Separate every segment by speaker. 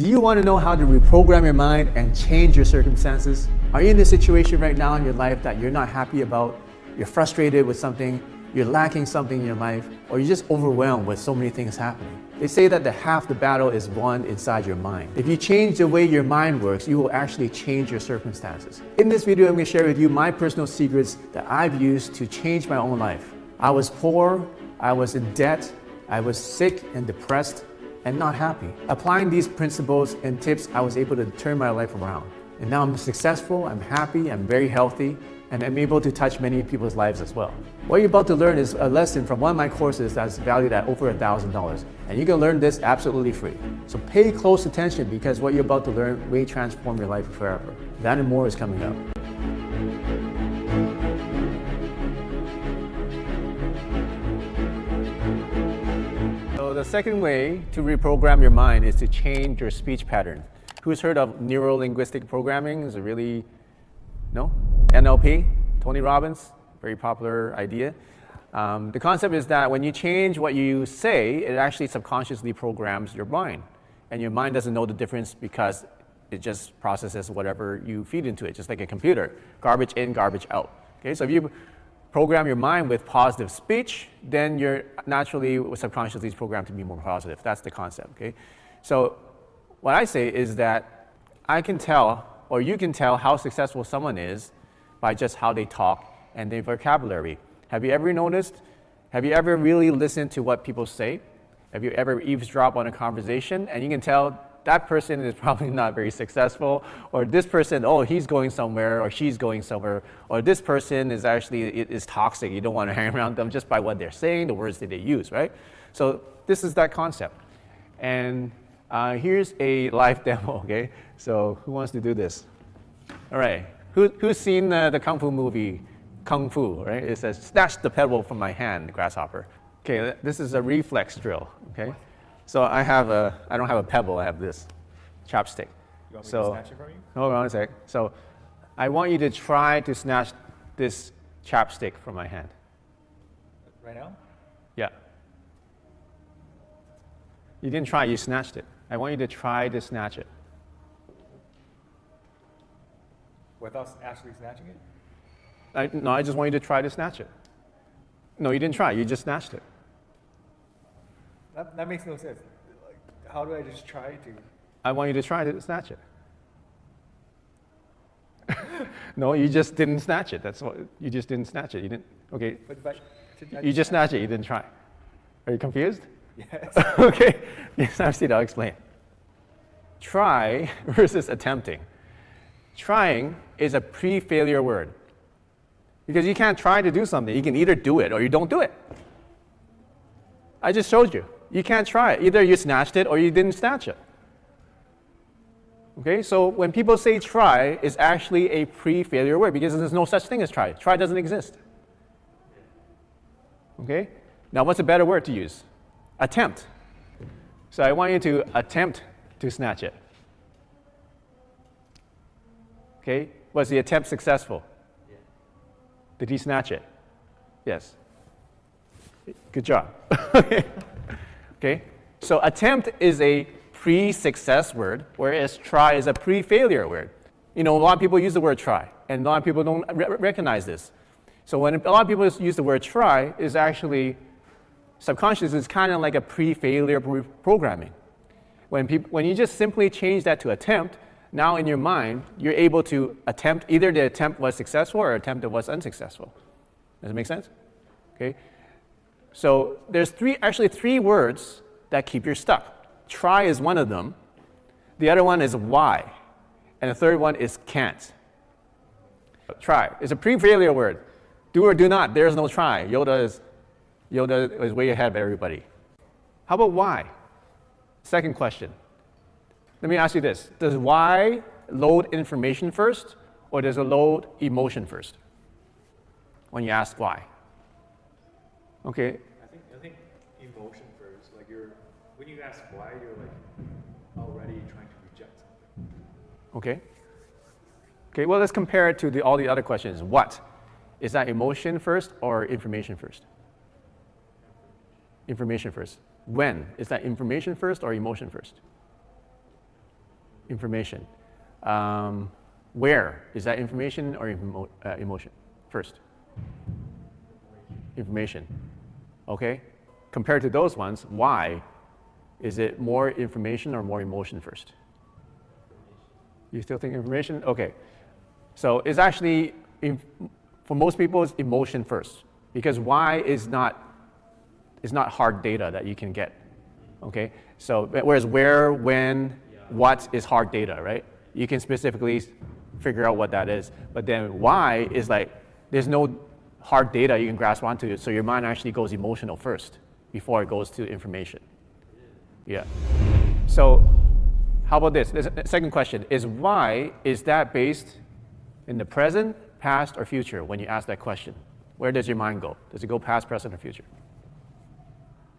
Speaker 1: Do you want to know how to reprogram your mind and change your circumstances? Are you in a situation right now in your life that you're not happy about? You're frustrated with something, you're lacking something in your life, or you're just overwhelmed with so many things happening? They say that the half the battle is won inside your mind. If you change the way your mind works, you will actually change your circumstances. In this video, I'm going to share with you my personal secrets that I've used to change my own life. I was poor, I was in debt, I was sick and depressed, and not happy. Applying these principles and tips, I was able to turn my life around. And now I'm successful, I'm happy, I'm very healthy, and I'm able to touch many people's lives as well. What you're about to learn is a lesson from one of my courses that's valued at over $1,000. And you can learn this absolutely free. So pay close attention because what you're about to learn may transform your life forever. That and more is coming up. The second way to reprogram your mind is to change your speech pattern. Who's heard of neuro-linguistic programming? Is it really, no? NLP, Tony Robbins, very popular idea. Um, the concept is that when you change what you say, it actually subconsciously programs your mind. And your mind doesn't know the difference because it just processes whatever you feed into it, just like a computer. Garbage in, garbage out. Okay, so if you program your mind with positive speech, then you're naturally subconsciously programmed to be more positive. That's the concept, okay? So what I say is that I can tell, or you can tell how successful someone is by just how they talk and their vocabulary. Have you ever noticed, have you ever really listened to what people say? Have you ever eavesdropped on a conversation and you can tell that person is probably not very successful, or this person, oh, he's going somewhere, or she's going somewhere, or this person is actually is toxic. You don't want to hang around them just by what they're saying, the words that they use, right? So this is that concept. And uh, here's a live demo, okay? So who wants to do this? All right. Who, who's seen uh, the Kung Fu movie, Kung Fu, right? It says, snatch the pebble from my hand, grasshopper. Okay, this is a reflex drill, okay? So I have a, I don't have a pebble, I have this chopstick.
Speaker 2: You want me
Speaker 1: so,
Speaker 2: to snatch it from you?
Speaker 1: Hold on a sec. So I want you to try to snatch this chopstick from my hand.
Speaker 2: Right now?
Speaker 1: Yeah. You didn't try, you snatched it. I want you to try to snatch it.
Speaker 2: Without actually snatching it?
Speaker 1: I, no, I just want you to try to snatch it. No, you didn't try, you just snatched it.
Speaker 2: That, that makes no sense. Like, how do I just try to?
Speaker 1: I want you to try to snatch it. no, you just didn't snatch it. That's what you just didn't snatch it. You didn't. Okay.
Speaker 2: But, but
Speaker 1: you just snatched it. You didn't try. Are you confused?
Speaker 2: Yes.
Speaker 1: okay. Yes, I've seen. I'll explain. Try versus attempting. Trying is a pre-failure word because you can't try to do something. You can either do it or you don't do it. I just showed you. You can't try it. Either you snatched it or you didn't snatch it. Okay, so when people say try, it's actually a pre-failure word because there's no such thing as try. Try doesn't exist. Okay, now what's a better word to use? Attempt. So I want you to attempt to snatch it. Okay, was the attempt successful? Did he snatch it? Yes. Good job. Okay? So attempt is a pre-success word, whereas try is a pre-failure word. You know, a lot of people use the word try, and a lot of people don't re recognize this. So when a lot of people use the word try, is actually subconscious is kind of like a pre-failure programming. When, people, when you just simply change that to attempt, now in your mind, you're able to attempt, either the attempt was successful or attempt that was unsuccessful. Does it make sense? Okay. So there's three, actually three words that keep you stuck. Try is one of them. The other one is why. And the third one is can't. Try is a pre-failure word. Do or do not, there's no try. Yoda is, Yoda is way ahead of everybody. How about why? Second question. Let me ask you this. Does why load information first or does it load emotion first when you ask why? Okay.
Speaker 2: I think I think emotion first. Like you're when you ask why, you're like already trying to reject something.
Speaker 1: Okay. Okay. Well, let's compare it to the, all the other questions. What is that emotion first or information first? Information first. When is that information first or emotion first? information. Um, where is that information or emo- uh, emotion? First, information. Okay? Compared to those ones, why is it more information or more emotion first? You still think information? Okay. So it's actually, for most people, it's emotion first because why is not, is not hard data that you can get. Okay? So whereas where, when, what is hard data, right? You can specifically figure out what that is. But then why is like, there's no hard data you can grasp onto. So your mind actually goes emotional first before it goes to information. Yeah. So how about this? The uh, second question is why is that based in the present, past, or future when you ask that question? Where does your mind go? Does it go past, present, or future?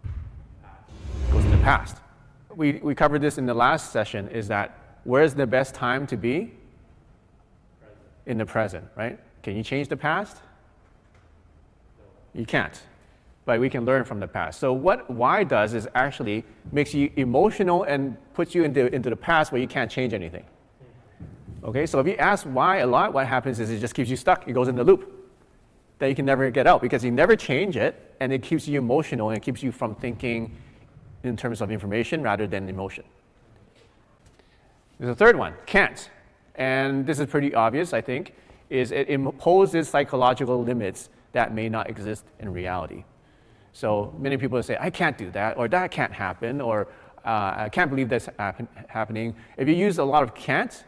Speaker 1: It goes to the past. We, we covered this in the last session is that where's the best time to be? Present. In the present, right? Can you change the past? You can't, but we can learn from the past. So what why does is actually makes you emotional and puts you into, into the past where you can't change anything. Okay, so if you ask why a lot, what happens is it just keeps you stuck. It goes in the loop that you can never get out because you never change it and it keeps you emotional and it keeps you from thinking in terms of information rather than emotion. There's a third one, can't. And this is pretty obvious, I think, is it imposes psychological limits that may not exist in reality. So many people say, I can't do that, or that can't happen, or uh, I can't believe that's happen happening. If you use a lot of can't,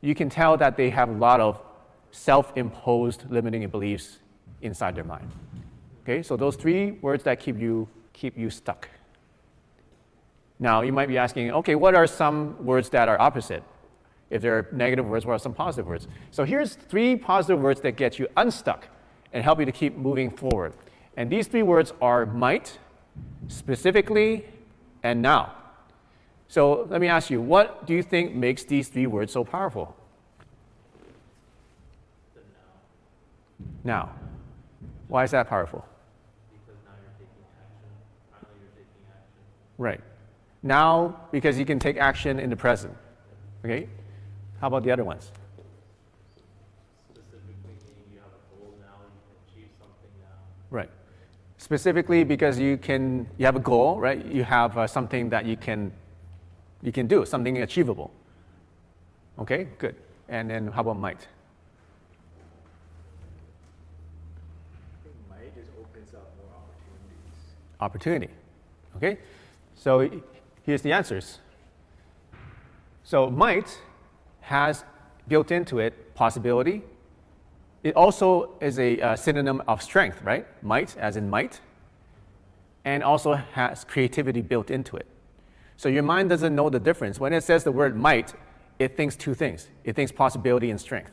Speaker 1: you can tell that they have a lot of self-imposed limiting beliefs inside their mind. Okay, so those three words that keep you, keep you stuck. Now, you might be asking, okay, what are some words that are opposite? If there are negative words, what are some positive words? So here's three positive words that get you unstuck and help you to keep moving forward. And these three words are might, specifically, and now. So let me ask you, what do you think makes these three words so powerful? Now. Why is that powerful?
Speaker 3: Because now you're taking action. Finally, you're taking action.
Speaker 1: Right. Now, because you can take action in the present. Okay? How about the other ones? Right. Specifically because you can, you have a goal, right? You have uh, something that you can, you can do, something achievable. Okay, good. And then how about might?
Speaker 2: Might just opens up more opportunities.
Speaker 1: Opportunity. Okay, so here's the answers. So might has built into it possibility, it also is a uh, synonym of strength, right? Might, as in might, and also has creativity built into it. So your mind doesn't know the difference. When it says the word might, it thinks two things. It thinks possibility and strength.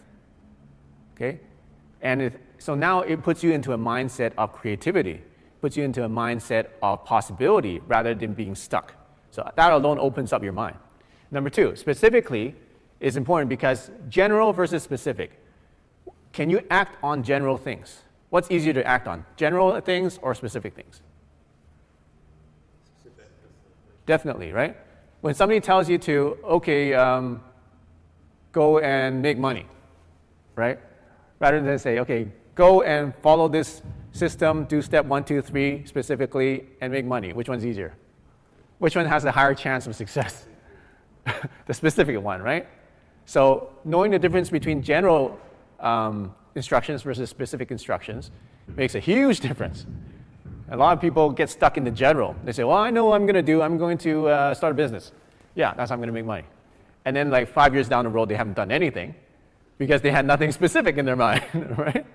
Speaker 1: Okay? And it, so now it puts you into a mindset of creativity, puts you into a mindset of possibility rather than being stuck. So that alone opens up your mind. Number two, specifically is important because general versus specific. Can you act on general things? What's easier to act on, general things or specific things? Definitely, right? When somebody tells you to, okay, um, go and make money, right? Rather than say, okay, go and follow this system, do step one, two, three specifically, and make money. Which one's easier? Which one has a higher chance of success? the specific one, right? So knowing the difference between general um, instructions versus specific instructions makes a huge difference. A lot of people get stuck in the general. They say, well, I know what I'm going to do. I'm going to uh, start a business. Yeah, that's how I'm going to make money. And then like five years down the road, they haven't done anything because they had nothing specific in their mind, right?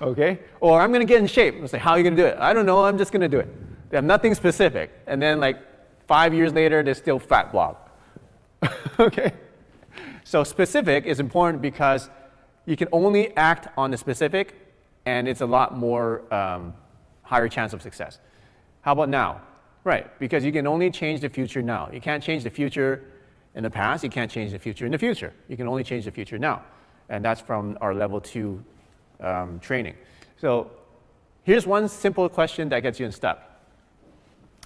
Speaker 1: Okay? Or I'm going to get in shape. I say, how are you going to do it? I don't know. I'm just going to do it. They have nothing specific. And then like five years later, they're still fat blob. okay? So specific is important because you can only act on the specific, and it's a lot more um, higher chance of success. How about now? Right, because you can only change the future now. You can't change the future in the past, you can't change the future in the future. You can only change the future now. And that's from our level two um, training. So here's one simple question that gets you unstuck.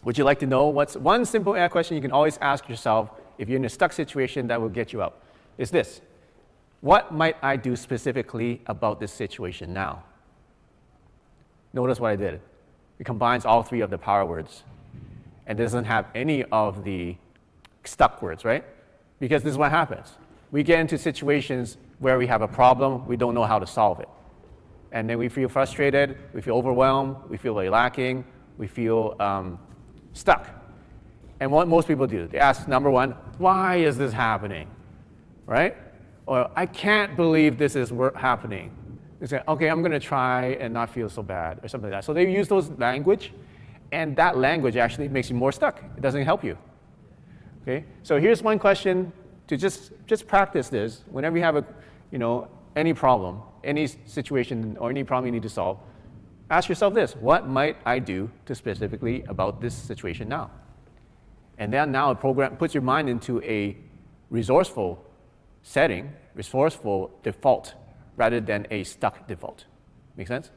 Speaker 1: Would you like to know what's one simple question you can always ask yourself if you're in a stuck situation that will get you out, is this. What might I do specifically about this situation now? Notice what I did. It combines all three of the power words and doesn't have any of the stuck words, right? Because this is what happens. We get into situations where we have a problem, we don't know how to solve it. And then we feel frustrated, we feel overwhelmed, we feel lacking, we feel um, stuck. And what most people do, they ask number one, why is this happening? Right? Or I can't believe this is happening. They say, okay, I'm going to try and not feel so bad, or something like that. So they use those language, and that language actually makes you more stuck. It doesn't help you. Okay? So here's one question to just, just practice this. Whenever you have a, you know, any problem, any situation, or any problem you need to solve, ask yourself this what might I do to specifically about this situation now? And then now a program puts your mind into a resourceful setting, resourceful default, rather than a stuck default. Make sense?